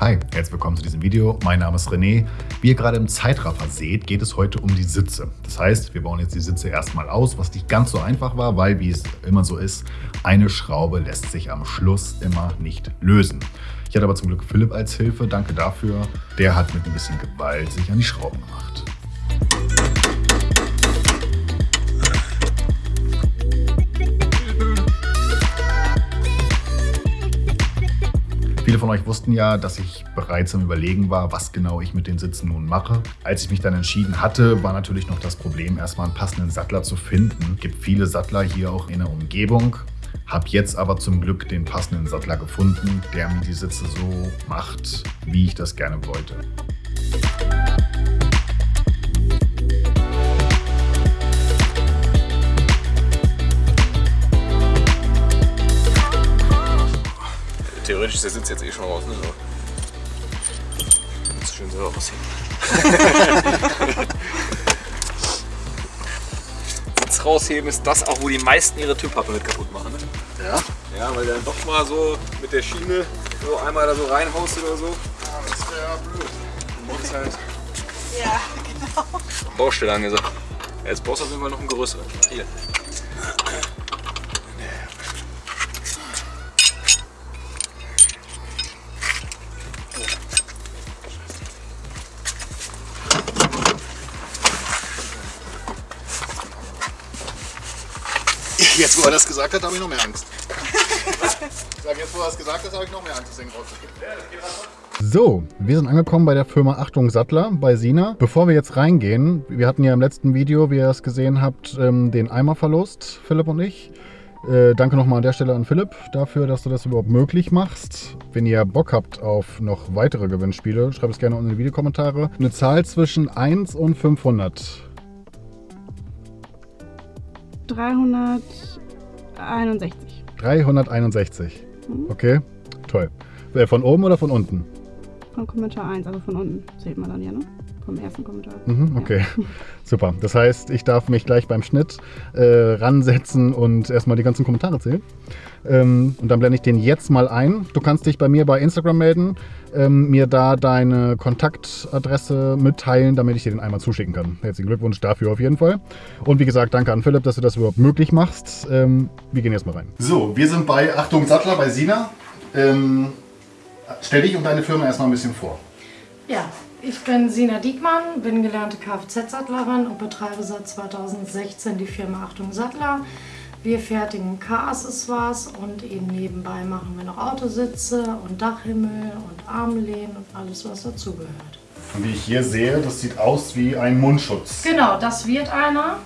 Hi, herzlich willkommen zu diesem Video. Mein Name ist René. Wie ihr gerade im Zeitraffer seht, geht es heute um die Sitze. Das heißt, wir bauen jetzt die Sitze erstmal aus, was nicht ganz so einfach war, weil, wie es immer so ist, eine Schraube lässt sich am Schluss immer nicht lösen. Ich hatte aber zum Glück Philipp als Hilfe, danke dafür. Der hat mit ein bisschen Gewalt sich an die Schrauben gemacht. Viele von euch wussten ja, dass ich bereits am Überlegen war, was genau ich mit den Sitzen nun mache. Als ich mich dann entschieden hatte, war natürlich noch das Problem, erstmal einen passenden Sattler zu finden. Es gibt viele Sattler hier auch in der Umgebung. Hab jetzt aber zum Glück den passenden Sattler gefunden, der mir die Sitze so macht, wie ich das gerne wollte. Theoretisch ist der Sitz jetzt eh schon raus, ne? So. Jetzt schön selber rausheben. Sitz rausheben ist das auch, wo die meisten ihre Türpappe mit kaputt machen, ne? Ja? Ja, weil du dann doch mal so mit der Schiene so einmal da so reinhaust oder so. das wäre blöd. Du brauchst halt Ja, genau. Baustelle angesagt. Ja, jetzt brauchst du auf jeden Fall noch einen größeren. Hier. Jetzt, wo er das gesagt hat, habe ich noch mehr Angst. Ich sage jetzt, wo er das gesagt hat, habe ich noch mehr Angst, das Ding rauszugeben. So, wir sind angekommen bei der Firma Achtung Sattler bei Sina. Bevor wir jetzt reingehen, wir hatten ja im letzten Video, wie ihr es gesehen habt, ähm, den Eimerverlust, Philipp und ich. Äh, danke nochmal an der Stelle an Philipp dafür, dass du das überhaupt möglich machst. Wenn ihr Bock habt auf noch weitere Gewinnspiele, schreibt es gerne unten in die Videokommentare. Eine Zahl zwischen 1 und 500. 361. 361. Okay, toll. Äh, Von oben oder von unten? Von Kommentar 1, also von unten zählt man dann ja, ne? Vom ersten Kommentar. Mhm, okay, super. Das heißt, ich darf mich gleich beim Schnitt äh, ransetzen und erstmal die ganzen Kommentare zählen. Ähm, und dann blende ich den jetzt mal ein. Du kannst dich bei mir bei Instagram melden, ähm, mir da deine Kontaktadresse mitteilen, damit ich dir den einmal zuschicken kann. Herzlichen Glückwunsch dafür auf jeden Fall. Und wie gesagt, danke an Philipp, dass du das überhaupt möglich machst. Ähm, wir gehen jetzt mal rein. So, wir sind bei Achtung Sattler bei Sina. Ähm, stell dich und deine Firma erstmal ein bisschen vor. Ja, ich bin Sina Diekmann, bin gelernte Kfz-Sattlerin und betreibe seit 2016 die Firma Achtung Sattler. Wir fertigen Car-Accessoires und eben nebenbei machen wir noch Autositze und Dachhimmel und Armlehnen und alles, was dazugehört. Und wie ich hier sehe, das sieht aus wie ein Mundschutz. Genau, das wird einer.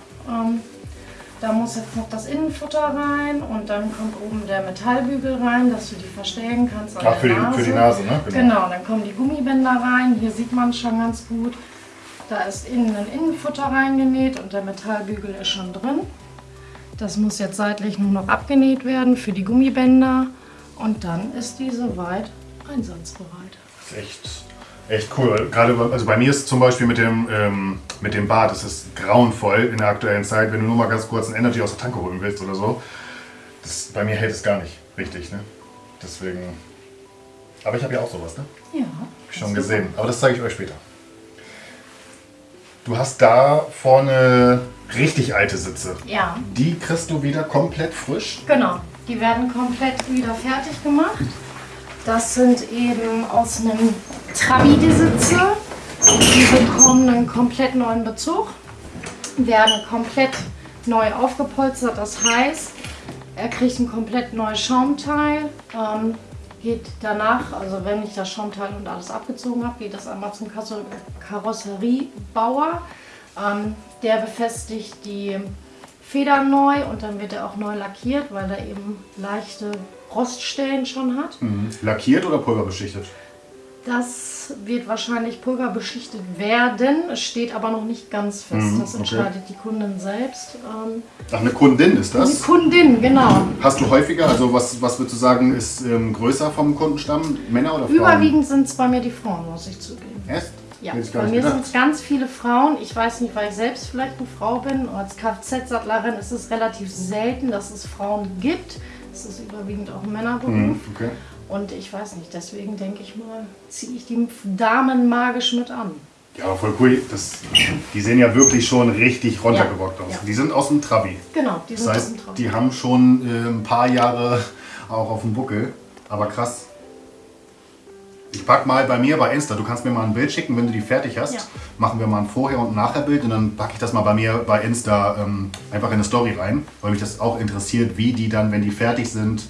Da muss jetzt noch das Innenfutter rein und dann kommt oben der Metallbügel rein, dass du die verstellen kannst an Ach, für die, Nase. für die Nase, ne? Genau, dann kommen die Gummibänder rein. Hier sieht man schon ganz gut. Da ist innen ein Innenfutter reingenäht und der Metallbügel ist schon drin. Das muss jetzt seitlich nur noch abgenäht werden für die Gummibänder. Und dann ist die soweit einsatzbereit. Das ist echt, echt cool. Gerade also bei mir ist zum Beispiel mit dem, ähm, mit dem Bad, das ist grauenvoll in der aktuellen Zeit, wenn du nur mal ganz kurz ein Energy aus der Tanke holen willst oder so. Das, bei mir hält es gar nicht richtig, ne? Deswegen. Aber ich habe ja auch sowas, ne? Ja. Hab ich schon gesehen. Aber das zeige ich euch später. Du hast da vorne richtig alte Sitze. Ja, Die kriegst du wieder komplett frisch. genau. Die werden komplett wieder fertig gemacht. Das sind eben aus einem Trabi die Sitze. Die bekommen einen komplett neuen Bezug, werden komplett neu aufgepolstert. Das heißt, er kriegt ein komplett neues Schaumteil. Ähm, geht danach, also wenn ich das Schaumteil und alles abgezogen habe, geht das einmal zum Karosseriebauer. Ähm, der befestigt die Federn neu und dann wird er auch neu lackiert, weil er eben leichte Roststellen schon hat. Lackiert oder pulverbeschichtet? Das wird wahrscheinlich pulverbeschichtet werden. Es steht aber noch nicht ganz fest. Mhm, das okay. entscheidet die Kundin selbst. Ähm, Ach, eine Kundin ist das? Kundin, genau. Hast du häufiger, also was, was würdest du sagen, ist ähm, größer vom Kundenstamm? Männer oder Frauen? Überwiegend sind es bei mir die Frauen, muss ich zugeben. Erst? Ja, bei mir sind es ganz viele Frauen. Ich weiß nicht, weil ich selbst vielleicht eine Frau bin. Als Kfz-Sattlerin ist es relativ selten, dass es Frauen gibt. Es ist überwiegend auch ein Männerberuf. Mhm, okay. Und ich weiß nicht, deswegen denke ich mal, ziehe ich die Damen magisch mit an. Ja, aber voll cool. Das, die sehen ja wirklich schon richtig runtergerockt Ja, aus. ja. Die sind aus dem Trabi. Genau, die sind Das aus heißt, dem Traum. die haben schon äh, ein paar Jahre auch auf dem Buckel. Aber krass. Ich pack mal bei mir bei Insta, du kannst mir mal ein Bild schicken, wenn du die fertig hast. Ja. Machen wir mal ein Vorher- und Nachher-Bild und dann packe ich das mal bei mir bei Insta ähm, einfach in eine Story rein, weil mich das auch interessiert, wie die dann, wenn die fertig sind,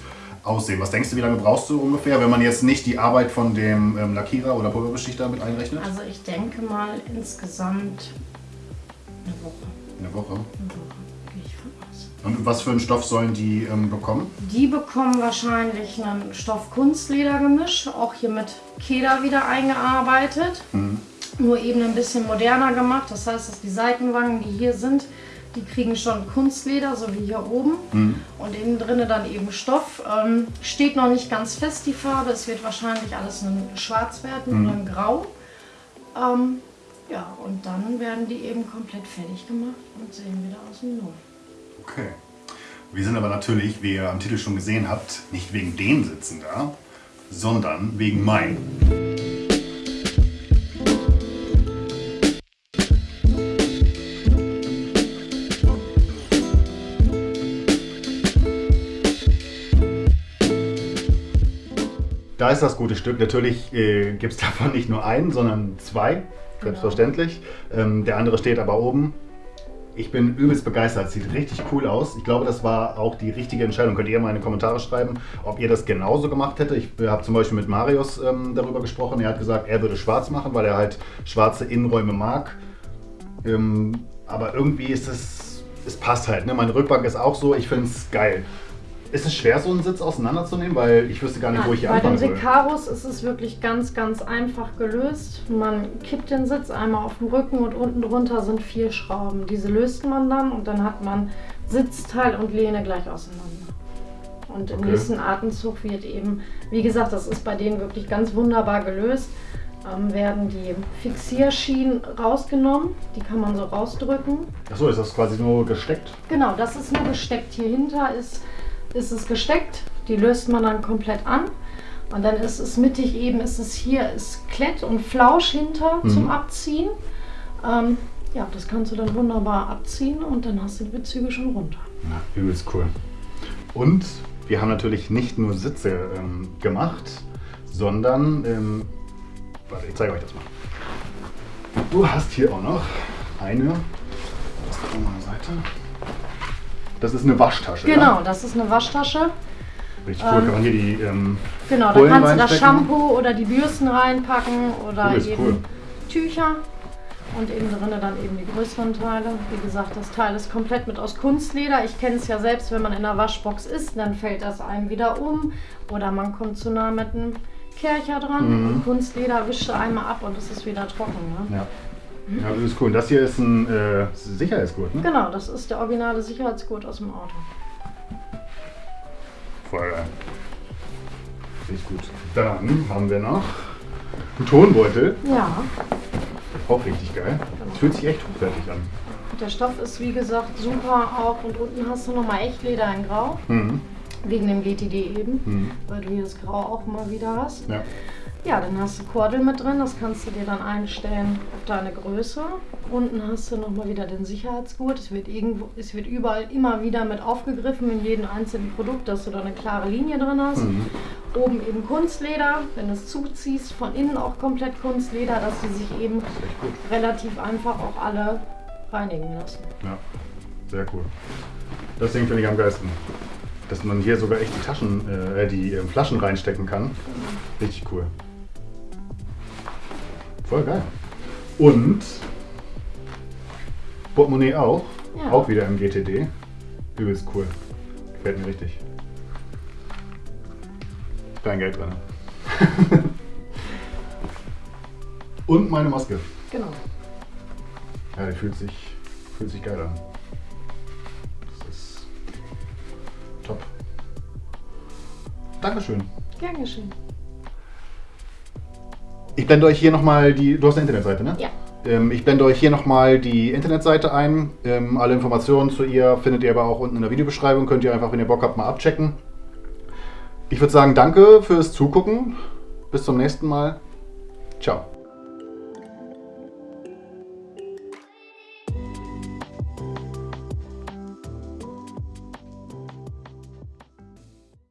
aussehen. Was denkst du, wie lange brauchst du ungefähr, wenn man jetzt nicht die Arbeit von dem ähm, Lackierer oder Pulverbeschichter mit einrechnet? Also ich denke mal insgesamt eine Woche. Eine Woche. Eine Woche, gehe ich von aus. Und was für einen Stoff sollen die ähm, bekommen? Die bekommen wahrscheinlich ein Stoff-Kunstleder-Gemisch, auch hier mit Keder wieder eingearbeitet. Nur eben ein bisschen moderner gemacht. Das heißt, dass die Seitenwangen, die hier sind, die kriegen schon Kunstleder, so wie hier oben. Und innen drinnen dann eben Stoff. Ähm, steht noch nicht ganz fest die Farbe. Es wird wahrscheinlich alles ein Schwarz werden oder ein Grau. Ähm, ja, und dann werden die eben komplett fertig gemacht und sehen wieder aus dem Null. Okay. Wir sind aber natürlich, wie ihr am Titel schon gesehen habt, nicht wegen den Sitzen da, sondern wegen meinen. Da ist das gute Stück. Natürlich äh, gibt es davon nicht nur einen, sondern zwei, selbstverständlich. Ähm, der andere steht aber oben. Ich bin übelst begeistert. Sieht richtig cool aus. Ich glaube, das war auch die richtige Entscheidung. Könnt ihr mal in die Kommentare schreiben, ob ihr das genauso gemacht hättet. Ich habe zum Beispiel mit Marius ähm, darüber gesprochen. Er hat gesagt, er würde schwarz machen, weil er halt schwarze Innenräume mag. Ähm, aber irgendwie ist es, es passt halt. Ne? Meine Rückbank ist auch so. Ich finde es geil. Ist es schwer, so einen Sitz auseinanderzunehmen? Weil ich wüsste gar nicht, wo ich hier bei den anfangen soll. Secaros ist es wirklich ganz, ganz einfach gelöst. Man kippt den Sitz einmal auf den Rücken und unten drunter sind vier Schrauben. Diese löst man dann und dann hat man Sitzteil und Lehne gleich auseinander. Und im Okay. nächsten Atemzug wird eben, wie gesagt, das ist bei denen wirklich ganz wunderbar gelöst, ähm, werden die Fixierschienen rausgenommen. Die kann man so rausdrücken. Achso, ist das quasi nur gesteckt? Genau, das ist nur gesteckt. Hier hinter ist, ist es gesteckt. Die löst man dann komplett an. Und dann ist es mittig eben, ist es hier, ist Klett und Flausch hinter zum Abziehen. Ähm, ja, das kannst du dann wunderbar abziehen und dann hast du die Bezüge schon runter. Ja, übelst cool. Und wir haben natürlich nicht nur Sitze ähm, gemacht, sondern, ähm, warte, ich zeige euch das mal. Du hast hier auch noch eine, mal eine Seite. Das ist eine Waschtasche. Genau, Ja? das ist eine Waschtasche. Richtig cool, kann man hier die, ähm, Genau, da kannst du das? Shampoo oder die Bürsten reinpacken oder Cool, eben cool. Tücher. Und innen drin dann eben die größeren Teile. Wie gesagt, das Teil ist komplett mit aus Kunstleder. Ich kenne es ja selbst, wenn man in der Waschbox ist, dann fällt das einem wieder um. Oder man kommt zu nah mit einem Kercher dran. Mhm. Und Kunstleder wischt du einmal ab und es ist wieder trocken. Ne? ja. Ja, das ist cool. Und das hier ist ein äh, Sicherheitsgurt, ne? Genau, das ist der originale Sicherheitsgurt aus dem Auto. Voll geil. Richtig gut. Dann haben wir noch einen Tonbeutel. Ja, Auch richtig geil. Das fühlt sich echt hochwertig an. der Stoff ist wie gesagt super auch. Und unten hast du nochmal Echtleder in Grau. Mhm. Wegen dem GTD eben, Mhm. weil du hier das Grau auch mal wieder hast. Ja. Ja, dann hast du Kordel mit drin, das kannst du dir dann einstellen auf deine Größe. Unten hast du nochmal wieder den Sicherheitsgurt. Es wird, irgendwo, es wird überall immer wieder mit aufgegriffen in jedem einzelnen Produkt, dass du da eine klare Linie drin hast. Mhm. Oben eben Kunstleder, wenn du es zuziehst, von innen auch komplett Kunstleder, dass die sich eben relativ einfach auch alle reinigen lassen. Ja, sehr cool. Das Ding finde ich am geilsten. Dass man hier sogar echt die Taschen, äh, die äh, Flaschen reinstecken kann. Richtig cool. Voll geil. Und Portemonnaie auch. Ja. Auch wieder im GTD. Übelst cool. Gefällt mir richtig. Dein Geld drin. Und meine Maske. Genau. Ja, die fühlt sich, fühlt sich geil an. Das ist top. Dankeschön. Gern geschehen. Ich blende euch hier nochmal die. Du hast eine Internetseite, ne? Ja. Ähm, ich blende euch hier nochmal die Internetseite ein. Ähm, alle Informationen zu ihr findet ihr aber auch unten in der Videobeschreibung. Könnt ihr einfach, wenn ihr Bock habt, mal abchecken. Ich würde sagen, danke fürs Zugucken. Bis zum nächsten Mal. Ciao.